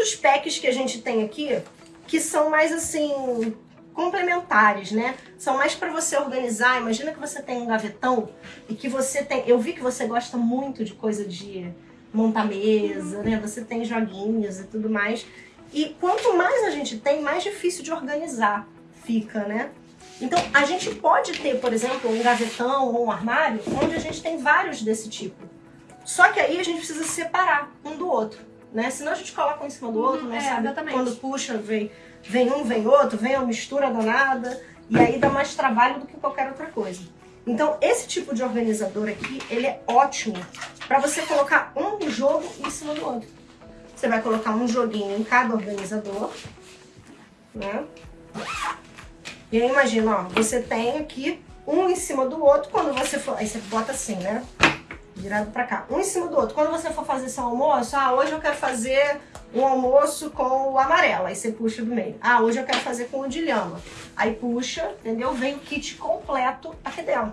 outros packs que a gente tem aqui, que são mais assim, complementares, né? São mais para você organizar. Imagina que você tem um gavetão e que você tem... Eu vi que você gosta muito de coisa de montar mesa, né? Você tem joguinhos e tudo mais. E quanto mais a gente tem, mais difícil de organizar fica, né? Então, a gente pode ter, por exemplo, um gavetão ou um armário onde a gente tem vários desse tipo. Só que aí a gente precisa separar um do outro, né? Senão a gente coloca um em cima do outro, não é, sabe? exatamente. Quando puxa, vem, vem um, vem outro, vem uma mistura danada, e aí dá mais trabalho do que qualquer outra coisa. Então, esse tipo de organizador aqui, ele é ótimo para você colocar um jogo em cima do outro. Você vai colocar um joguinho em cada organizador, né? E aí imagina, ó, você tem aqui um em cima do outro, quando você for... Aí você bota assim, né? Virado pra cá. Um em cima do outro. Quando você for fazer seu almoço, ah, hoje eu quero fazer um almoço com o amarelo. Aí você puxa do meio. Ah, hoje eu quero fazer com o de lhama. Aí puxa, entendeu? Vem o kit completo aqui dentro.